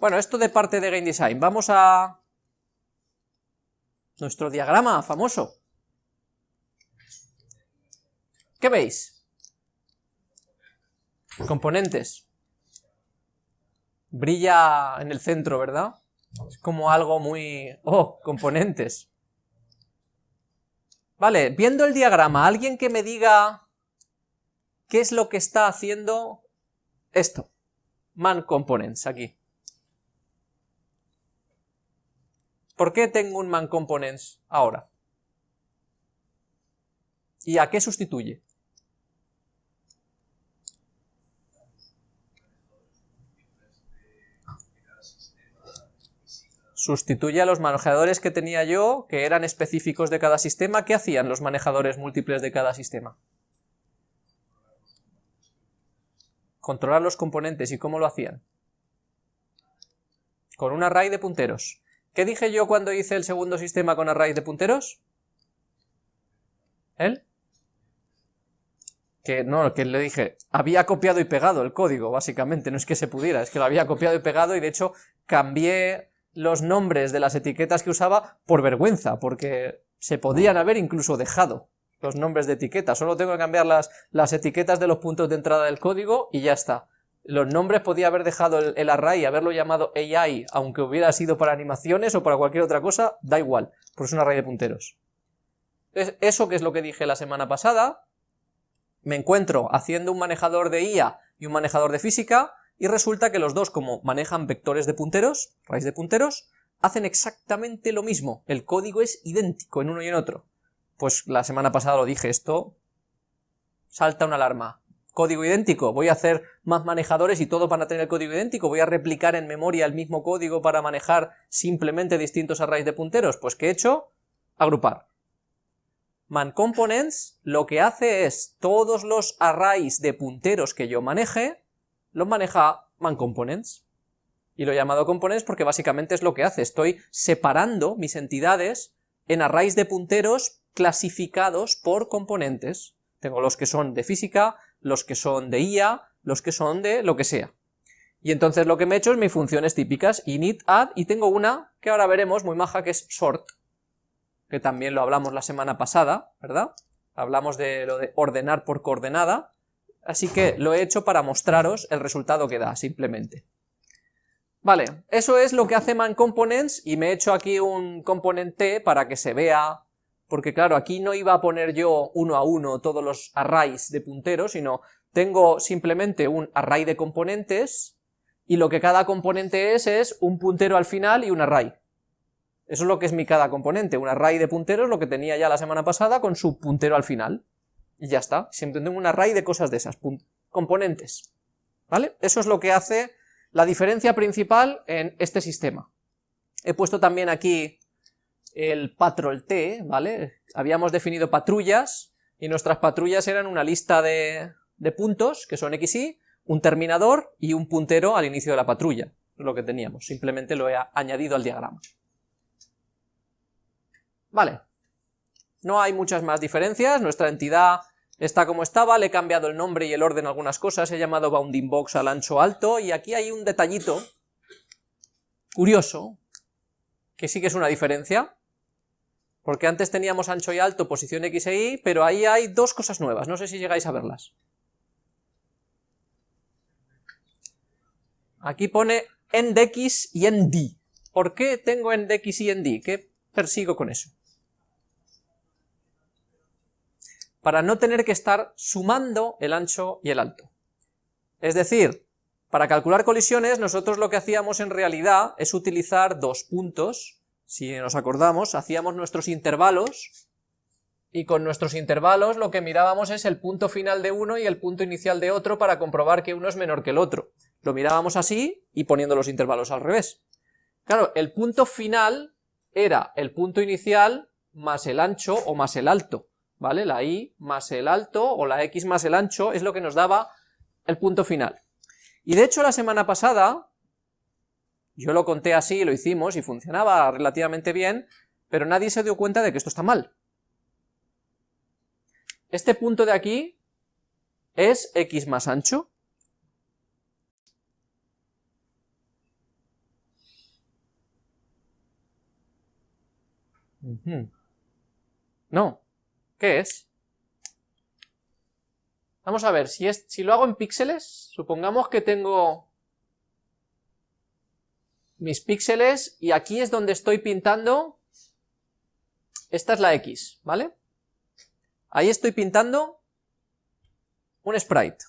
Bueno, esto de parte de Game Design, vamos a nuestro diagrama famoso. ¿Qué veis? Componentes. Brilla en el centro, ¿verdad? Es como algo muy... ¡Oh! Componentes. Vale, viendo el diagrama, alguien que me diga qué es lo que está haciendo esto. Man Components, aquí. ¿Por qué tengo un man components ahora? ¿Y a qué sustituye? Sustituye a los manejadores que tenía yo, que eran específicos de cada sistema. ¿Qué hacían los manejadores múltiples de cada sistema? Controlar los componentes. ¿Y cómo lo hacían? Con un array de punteros. ¿Qué dije yo cuando hice el segundo sistema con arrays de punteros? ¿Él? Que no, que le dije, había copiado y pegado el código, básicamente, no es que se pudiera, es que lo había copiado y pegado y de hecho cambié los nombres de las etiquetas que usaba por vergüenza, porque se podrían haber incluso dejado los nombres de etiquetas, solo tengo que cambiar las, las etiquetas de los puntos de entrada del código y ya está. Los nombres podía haber dejado el, array y haberlo llamado AI, aunque hubiera sido para animaciones o para cualquier otra cosa, da igual, porque es un array de punteros. eso que es lo que dije la semana pasada, me encuentro haciendo un manejador de IA y un manejador de física, y resulta que los dos, como manejan vectores de punteros, raíz de punteros, hacen exactamente lo mismo, el código es idéntico en uno y en otro. Pues la semana pasada lo dije, esto salta una alarma, código idéntico, voy a hacer más manejadores y todos van a tener código idéntico, voy a replicar en memoria el mismo código para manejar simplemente distintos arrays de punteros, pues ¿qué he hecho? Agrupar. ManComponents lo que hace es todos los arrays de punteros que yo maneje, los maneja ManComponents. Y lo he llamado components porque básicamente es lo que hace, estoy separando mis entidades en arrays de punteros clasificados por componentes. Tengo los que son de física, los que son de IA, los que son de lo que sea. Y entonces lo que me he hecho es mis funciones típicas, init, add, y tengo una que ahora veremos muy maja que es sort, que también lo hablamos la semana pasada, ¿verdad? Hablamos de lo de ordenar por coordenada, así que lo he hecho para mostraros el resultado que da, simplemente. Vale, eso es lo que hace ManComponents, y me he hecho aquí un componente para que se vea porque claro, aquí no iba a poner yo uno a uno todos los arrays de punteros, sino tengo simplemente un array de componentes, y lo que cada componente es, es un puntero al final y un array. Eso es lo que es mi cada componente, un array de punteros, lo que tenía ya la semana pasada, con su puntero al final. Y ya está, siempre tengo un array de cosas de esas, componentes. ¿Vale? Eso es lo que hace la diferencia principal en este sistema. He puesto también aquí el patrol T, ¿vale? Habíamos definido patrullas, y nuestras patrullas eran una lista de, puntos, que son XY, un terminador y un puntero al inicio de la patrulla, lo que teníamos, simplemente lo he añadido al diagrama. Vale, no hay muchas más diferencias, nuestra entidad está como estaba, le he cambiado el nombre y el orden a algunas cosas, he llamado bounding box al ancho alto, y aquí hay un detallito curioso, que sí que es una diferencia, porque antes teníamos ancho y alto, posición X e Y, pero ahí hay dos cosas nuevas, no sé si llegáis a verlas. Aquí pone en X y en D. ¿Por qué tengo en X y en D? ¿Qué persigo con eso? Para no tener que estar sumando el ancho y el alto. Es decir, para calcular colisiones nosotros lo que hacíamos en realidad es utilizar dos puntos si nos acordamos, hacíamos nuestros intervalos, y con nuestros intervalos lo que mirábamos es el punto final de uno y el punto inicial de otro para comprobar que uno es menor que el otro. Lo mirábamos así y poniendo los intervalos al revés. Claro, el punto final era el punto inicial más el ancho o más el alto, ¿vale? La y más el alto o la x más el ancho es lo que nos daba el punto final. Y de hecho la semana pasada yo lo conté así, lo hicimos y funcionaba relativamente bien, pero nadie se dio cuenta de que esto está mal. Este punto de aquí es x más ancho. No, ¿qué es? Vamos a ver, si, es, si lo hago en píxeles, supongamos que tengo mis píxeles y aquí es donde estoy pintando, esta es la X, ¿vale? Ahí estoy pintando un sprite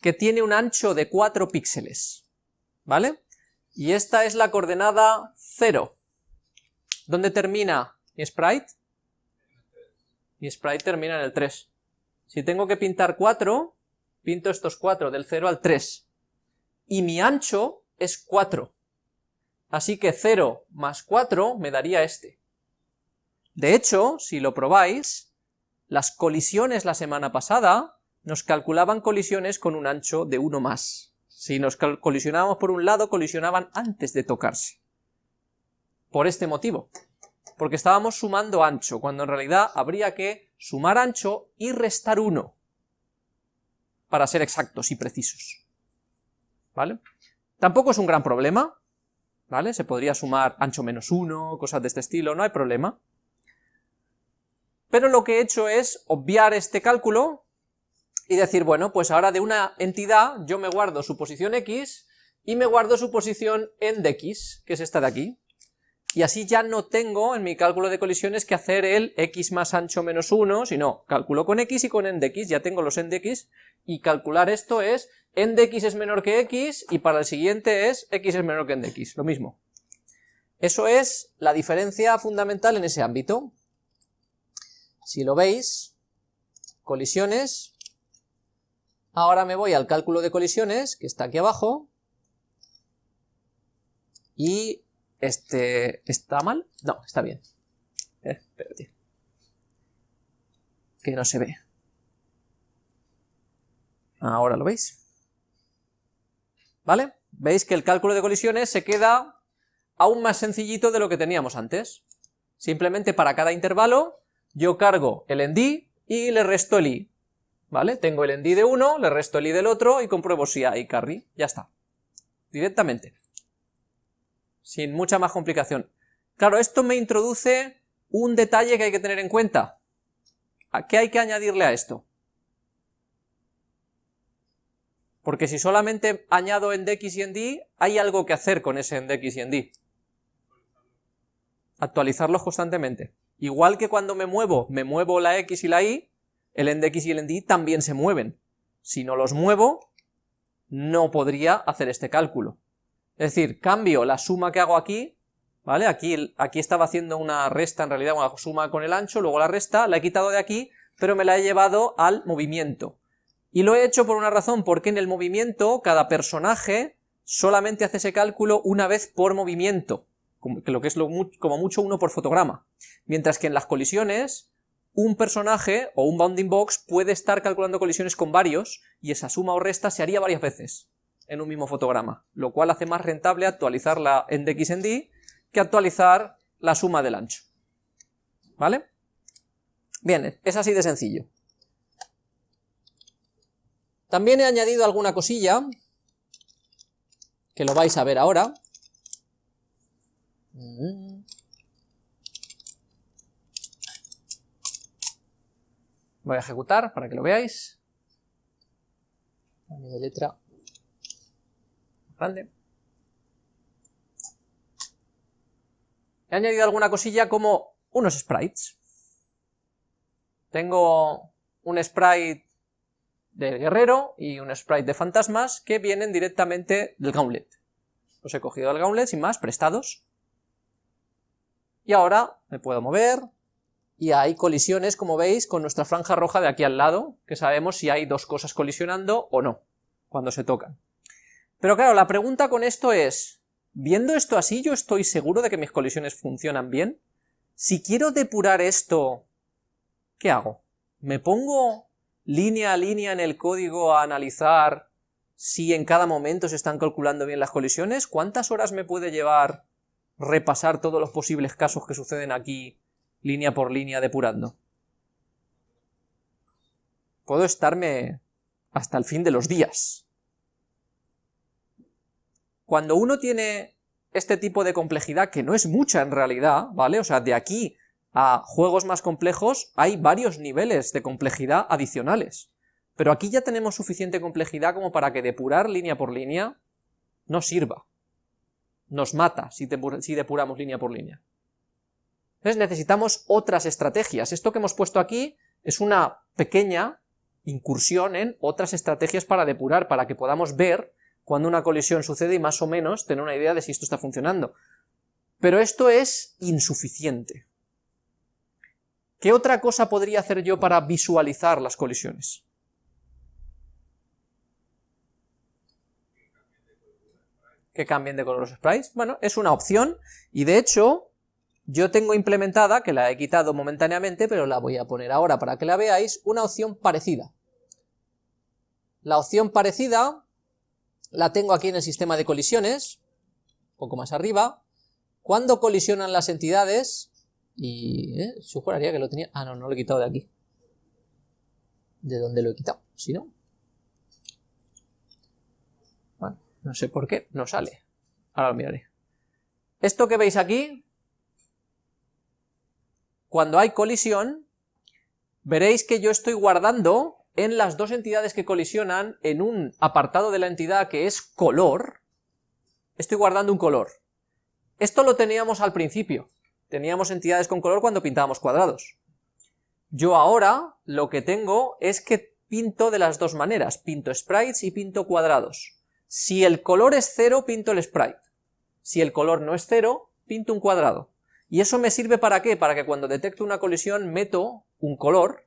que tiene un ancho de 4 píxeles, ¿vale? Y esta es la coordenada 0. ¿Dónde termina mi sprite? Mi sprite termina en el 3. Si tengo que pintar 4, pinto estos 4, del 0 al 3. Y mi ancho es 4. Así que 0 más 4 me daría este. De hecho, si lo probáis, las colisiones la semana pasada nos calculaban colisiones con un ancho de 1 más. Si nos colisionábamos por un lado, colisionaban antes de tocarse. Por este motivo. Porque estábamos sumando ancho, cuando en realidad habría que sumar ancho y restar 1. Para ser exactos y precisos. ¿Vale? Tampoco es un gran problema, ¿vale? Se podría sumar ancho menos 1, cosas de este estilo, no hay problema. Pero lo que he hecho es obviar este cálculo y decir, bueno, pues ahora de una entidad yo me guardo su posición x y me guardo su posición en de x, que es esta de aquí. Y así ya no tengo en mi cálculo de colisiones que hacer el x más ancho menos 1, sino calculo con x y con en de x, ya tengo los en de x, y calcular esto es en de x es menor que x, y para el siguiente es x es menor que en de x, lo mismo. Eso es la diferencia fundamental en ese ámbito. Si lo veis, colisiones, Ahora me voy al cálculo de colisiones, que está aquí abajo, y este... ¿está mal? No, está bien. Eh. Que no se ve. Ahora lo veis. ¿Vale? Veis que el cálculo de colisiones se queda aún más sencillito de lo que teníamos antes. Simplemente para cada intervalo yo cargo el endi y le resto el i. ¿vale? Tengo el endi de uno, le resto el i del otro y compruebo si hay carry, ya está. Directamente. Sin mucha más complicación. Claro, esto me introduce un detalle que hay que tener en cuenta. ¿A qué hay que añadirle a esto? Porque si solamente añado en x y en d, hay algo que hacer con ese en x y en d. Actualizarlos constantemente. Igual que cuando me muevo, me muevo la x y la y, el endx y el endi también se mueven. Si no los muevo, no podría hacer este cálculo. Es decir, cambio la suma que hago aquí, ¿vale? Aquí, aquí estaba haciendo una resta, en realidad una suma con el ancho, luego la resta, la he quitado de aquí, pero me la he llevado al movimiento. Y lo he hecho por una razón, porque en el movimiento cada personaje solamente hace ese cálculo una vez por movimiento, lo que es como mucho uno por fotograma. Mientras que en las colisiones un personaje o un bounding box puede estar calculando colisiones con varios y esa suma o resta se haría varias veces en un mismo fotograma, lo cual hace más rentable actualizar la en x en d que actualizar la suma del ancho. ¿Vale? Bien, es así de sencillo. También he añadido alguna cosilla, que lo vais a ver ahora. Voy a ejecutar para que lo veáis. letra He añadido alguna cosilla como unos sprites. Tengo un sprite de guerrero y un sprite de fantasmas que vienen directamente del gauntlet. Los he cogido del gauntlet sin más, prestados. Y ahora me puedo mover, y hay colisiones, como veis, con nuestra franja roja de aquí al lado, que sabemos si hay dos cosas colisionando o no, cuando se tocan. Pero claro, la pregunta con esto es, viendo esto así, ¿yo estoy seguro de que mis colisiones funcionan bien? Si quiero depurar esto, ¿qué hago? ¿Me pongo línea a línea en el código a analizar si en cada momento se están calculando bien las colisiones? ¿Cuántas horas me puede llevar repasar todos los posibles casos que suceden aquí línea por línea depurando. Puedo estarme hasta el fin de los días. Cuando uno tiene este tipo de complejidad, que no es mucha en realidad, ¿vale? O sea, de aquí a juegos más complejos hay varios niveles de complejidad adicionales. Pero aquí ya tenemos suficiente complejidad como para que depurar línea por línea no sirva. Nos mata si, depuramos línea por línea. Entonces necesitamos otras estrategias. Esto que hemos puesto aquí es una pequeña incursión en otras estrategias para depurar, para que podamos ver cuando una colisión sucede y más o menos tener una idea de si esto está funcionando. Pero esto es insuficiente. ¿Qué otra cosa podría hacer yo para visualizar las colisiones? Que cambien de color los sprites. Bueno, es una opción, y de hecho, yo tengo implementada, que la he quitado momentáneamente, pero la voy a poner ahora para que la veáis, una opción parecida. La opción parecida la tengo aquí en el sistema de colisiones, un poco más arriba. Cuando colisionan las entidades, y ¿eh? juraría que lo tenía... Ah, no, no lo he quitado de aquí. ¿De dónde lo he quitado? Si no... Bueno, no sé por qué, no sale. Ahora lo miraré. Esto que veis aquí, cuando hay colisión, veréis que yo estoy guardando en las dos entidades que colisionan, en un apartado de la entidad que es color, estoy guardando un color. Esto lo teníamos al principio, teníamos entidades con color cuando pintábamos cuadrados. Yo ahora lo que tengo es que pinto de las dos maneras, pinto sprites y pinto cuadrados. Si el color es cero, pinto el sprite. Si el color no es cero, pinto un cuadrado. ¿Y eso me sirve para qué? Para que cuando detecto una colisión meto un color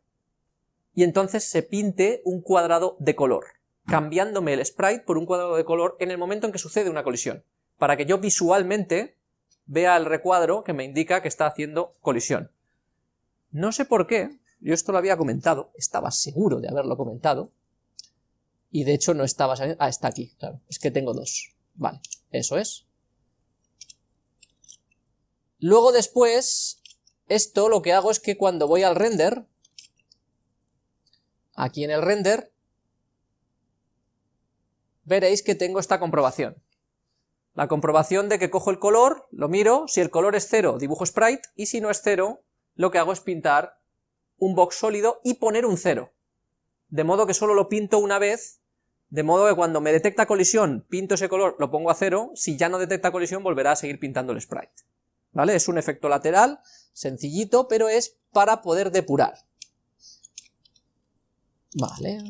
y entonces se pinte un cuadrado de color, cambiándome el sprite por un cuadrado de color en el momento en que sucede una colisión, para que yo visualmente vea el recuadro que me indica que está haciendo colisión. No sé por qué, yo esto lo había comentado, estaba seguro de haberlo comentado, y de hecho no estaba saliendo, ah, está aquí, claro, es que tengo dos, vale, eso es. Luego después, esto lo que hago es que cuando voy al render, aquí en el render, veréis que tengo esta comprobación. La comprobación de que cojo el color, lo miro, si el color es cero, dibujo sprite, y si no es cero, lo que hago es pintar un box sólido y poner un cero. De modo que solo lo pinto una vez, de modo que cuando me detecta colisión, pinto ese color, lo pongo a cero, si ya no detecta colisión, volverá a seguir pintando el sprite. ¿Vale? Es un efecto lateral, sencillito, pero es para poder depurar. Vale.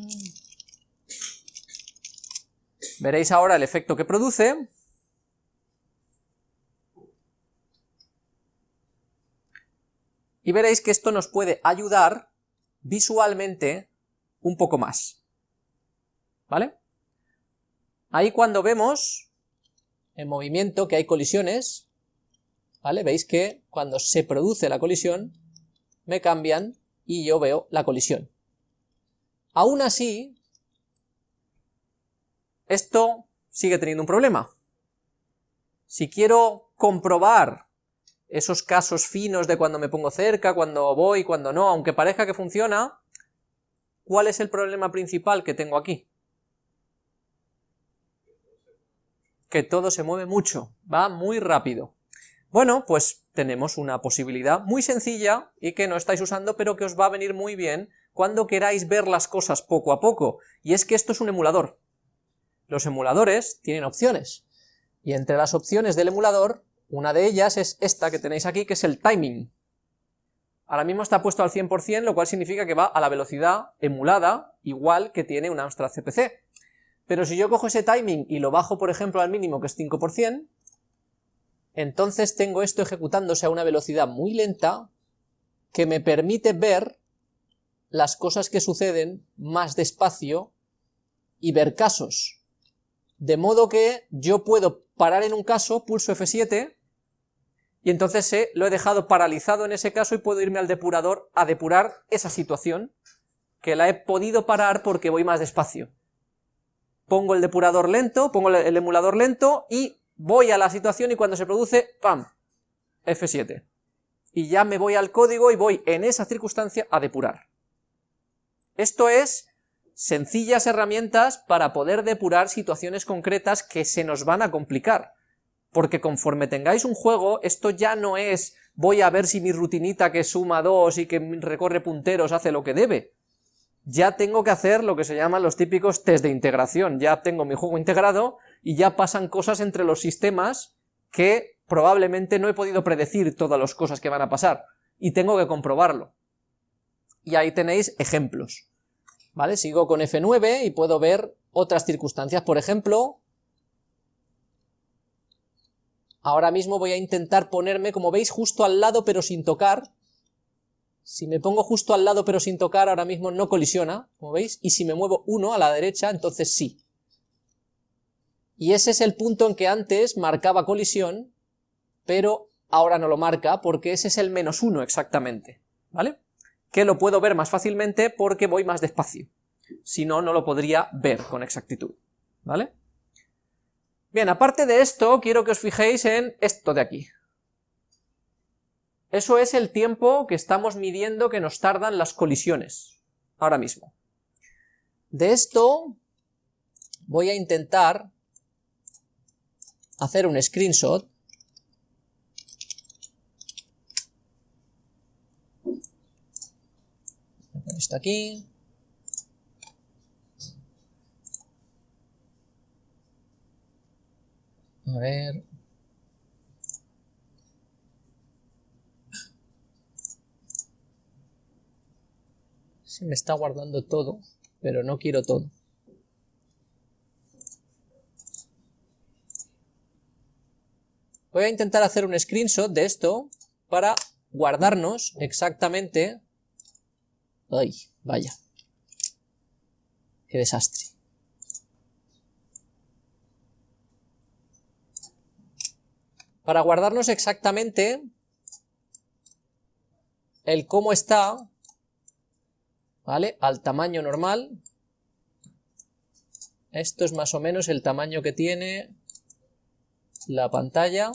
Veréis ahora el efecto que produce. Y veréis que esto nos puede ayudar visualmente un poco más. ¿Vale? Ahí cuando vemos en movimiento que hay colisiones, ¿vale? Veis que cuando se produce la colisión, me cambian y yo veo la colisión. Aún así, esto sigue teniendo un problema. Si quiero comprobar esos casos finos de cuando me pongo cerca, cuando voy, cuando no, aunque parezca que funciona, ¿cuál es el problema principal que tengo aquí? Que todo se mueve mucho, va muy rápido. Bueno, pues tenemos una posibilidad muy sencilla y que no estáis usando, pero que os va a venir muy bien cuando queráis ver las cosas poco a poco, y es que esto es un emulador. Los emuladores tienen opciones, y entre las opciones del emulador, una de ellas es esta que tenéis aquí, que es el timing. Ahora mismo está puesto al 100%, lo cual significa que va a la velocidad emulada, igual que tiene un Amstrad CPC. Pero si yo cojo ese timing y lo bajo, por ejemplo, al mínimo, que es 5%, entonces tengo esto ejecutándose a una velocidad muy lenta, que me permite ver las cosas que suceden más despacio y ver casos. De modo que yo puedo parar en un caso, pulso F7, y entonces sé, lo he dejado paralizado en ese caso y puedo irme al depurador a depurar esa situación, que la he podido parar porque voy más despacio. Pongo el depurador lento, pongo el emulador lento y voy a la situación y cuando se produce, ¡pam! F7. Y ya me voy al código y voy en esa circunstancia a depurar. Esto es sencillas herramientas para poder depurar situaciones concretas que se nos van a complicar. porque conforme tengáis un juego, esto ya no es voy a ver si mi rutinita que suma 2 y que recorre punteros hace lo que debe. Ya tengo que hacer lo que se llaman los típicos test de integración, ya tengo mi juego integrado y ya pasan cosas entre los sistemas que probablemente no he podido predecir todas las cosas que van a pasar, y tengo que comprobarlo. Y ahí tenéis ejemplos. ¿Vale? Sigo con F9 y puedo ver otras circunstancias, por ejemplo, ahora mismo voy a intentar ponerme, como veis, justo al lado pero sin tocar, si me pongo justo al lado pero sin tocar, ahora mismo no colisiona, como veis, y si me muevo uno a la derecha, entonces sí. Y ese es el punto en que antes marcaba colisión, pero ahora no lo marca porque ese es el menos uno exactamente, ¿vale? Que lo puedo ver más fácilmente porque voy más despacio, si no, no lo podría ver con exactitud, ¿vale? Bien, aparte de esto, quiero que os fijéis en esto de aquí. Eso es el tiempo que estamos midiendo que nos tardan las colisiones, ahora mismo. De esto voy a intentar hacer un screenshot esto aquí. A ver. Se me está guardando todo pero no quiero todo. Voy a intentar hacer un screenshot de esto para guardarnos exactamente... ¡Ay, vaya! ¡Qué desastre! Para guardarnos exactamente el cómo está, ¿vale? Al tamaño normal. Esto es más o menos el tamaño que tiene la pantalla.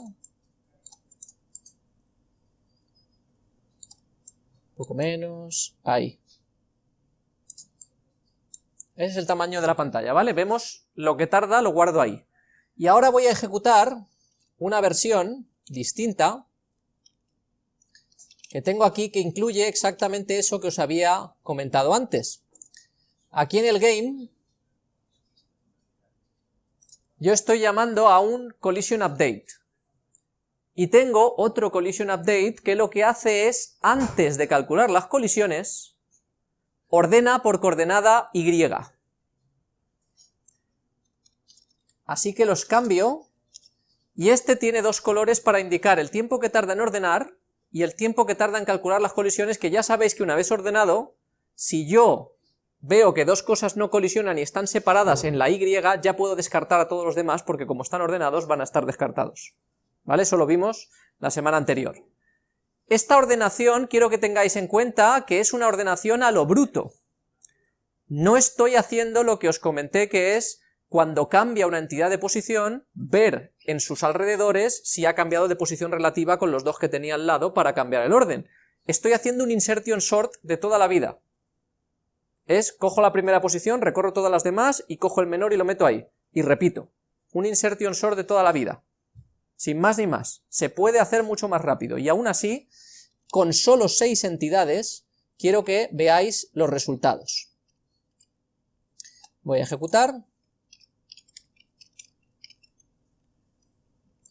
Poco menos, ahí. Ese es el tamaño de la pantalla, ¿vale? Vemos lo que tarda, lo guardo ahí. Y ahora voy a ejecutar una versión distinta que tengo aquí que incluye exactamente eso que os había comentado antes. Aquí en el game yo estoy llamando a un collision update. Y tengo otro collision update que lo que hace es, antes de calcular las colisiones, ordena por coordenada Y. Así que los cambio, y este tiene dos colores para indicar el tiempo que tarda en ordenar y el tiempo que tarda en calcular las colisiones, que ya sabéis que una vez ordenado, si yo veo que dos cosas no colisionan y están separadas en la Y, ya puedo descartar a todos los demás porque como están ordenados van a estar descartados. ¿Vale? Eso lo vimos la semana anterior. Esta ordenación quiero que tengáis en cuenta que es una ordenación a lo bruto. No estoy haciendo lo que os comenté que es cuando cambia una entidad de posición, ver en sus alrededores si ha cambiado de posición relativa con los dos que tenía al lado para cambiar el orden. Estoy haciendo un insertion sort de toda la vida es cojo la primera posición, recorro todas las demás y cojo el menor y lo meto ahí. Y repito, un insertion sort de toda la vida. Sin más ni más. Se puede hacer mucho más rápido y aún así, con solo seis entidades, quiero que veáis los resultados. Voy a ejecutar.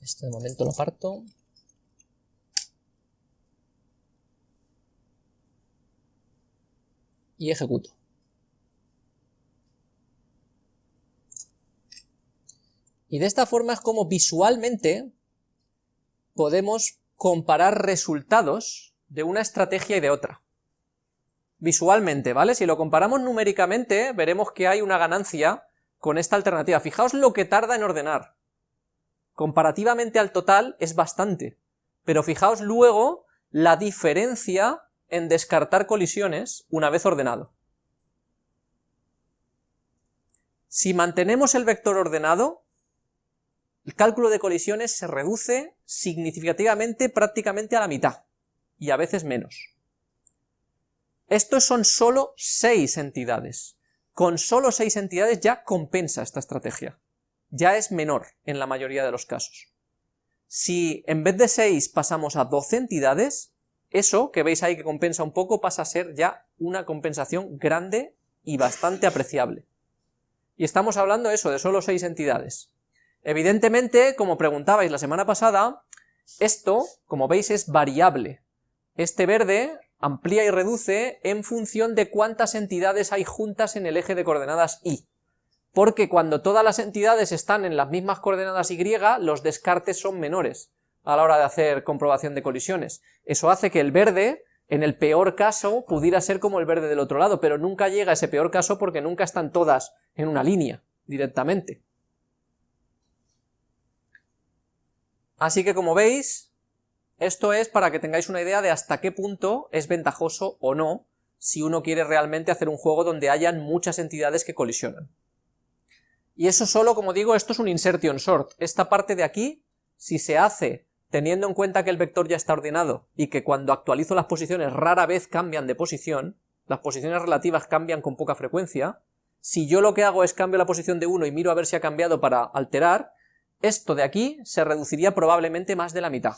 Este de momento lo parto. Y ejecuto. Y de esta forma es como visualmente podemos comparar resultados de una estrategia y de otra. Visualmente, ¿vale? Si lo comparamos numéricamente, veremos que hay una ganancia con esta alternativa. Fijaos lo que tarda en ordenar. Comparativamente al total es bastante, pero fijaos luego la diferencia en descartar colisiones una vez ordenado. Si mantenemos el vector ordenado, el cálculo de colisiones se reduce significativamente prácticamente a la mitad, y a veces menos. Estos son solo seis entidades. Con solo seis entidades ya compensa esta estrategia. Ya es menor en la mayoría de los casos. Si en vez de 6 pasamos a 12 entidades, eso que veis ahí que compensa un poco pasa a ser ya una compensación grande y bastante apreciable. Y estamos hablando eso, de solo 6 entidades. Evidentemente, como preguntabais la semana pasada, esto, como veis, es variable. Este verde amplía y reduce en función de cuántas entidades hay juntas en el eje de coordenadas y. Porque cuando todas las entidades están en las mismas coordenadas y, los descartes son menores a la hora de hacer comprobación de colisiones. Eso hace que el verde, en el peor caso, pudiera ser como el verde del otro lado, pero nunca llega a ese peor caso porque nunca están todas en una línea, directamente. Así que como veis, esto es para que tengáis una idea de hasta qué punto es ventajoso o no si uno quiere realmente hacer un juego donde hayan muchas entidades que colisionan. Y eso solo, como digo, esto es un insertion sort. Esta parte de aquí, si se hace teniendo en cuenta que el vector ya está ordenado y que cuando actualizo las posiciones rara vez cambian de posición, las posiciones relativas cambian con poca frecuencia, si yo lo que hago es cambio la posición de 1 y miro a ver si ha cambiado para alterar, esto de aquí se reduciría probablemente más de la mitad.